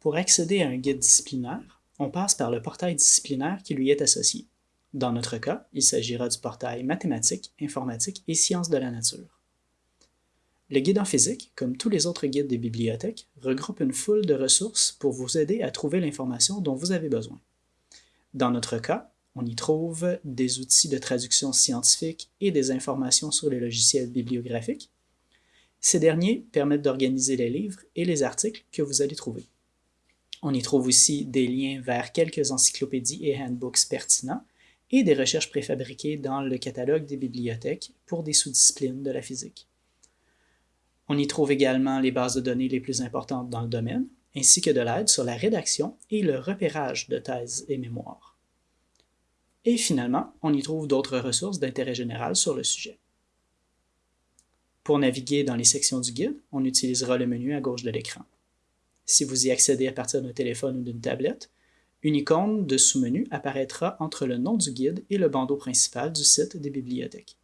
Pour accéder à un guide disciplinaire, on passe par le portail disciplinaire qui lui est associé. Dans notre cas, il s'agira du portail Mathématiques, Informatique et Sciences de la nature. Le guide en physique, comme tous les autres guides des bibliothèques, regroupe une foule de ressources pour vous aider à trouver l'information dont vous avez besoin. Dans notre cas, on y trouve des outils de traduction scientifique et des informations sur les logiciels bibliographiques. Ces derniers permettent d'organiser les livres et les articles que vous allez trouver. On y trouve aussi des liens vers quelques encyclopédies et handbooks pertinents et des recherches préfabriquées dans le catalogue des bibliothèques pour des sous-disciplines de la physique. On y trouve également les bases de données les plus importantes dans le domaine, ainsi que de l'aide sur la rédaction et le repérage de thèses et mémoires. Et finalement, on y trouve d'autres ressources d'intérêt général sur le sujet. Pour naviguer dans les sections du guide, on utilisera le menu à gauche de l'écran. Si vous y accédez à partir d'un téléphone ou d'une tablette, une icône de sous-menu apparaîtra entre le nom du guide et le bandeau principal du site des bibliothèques.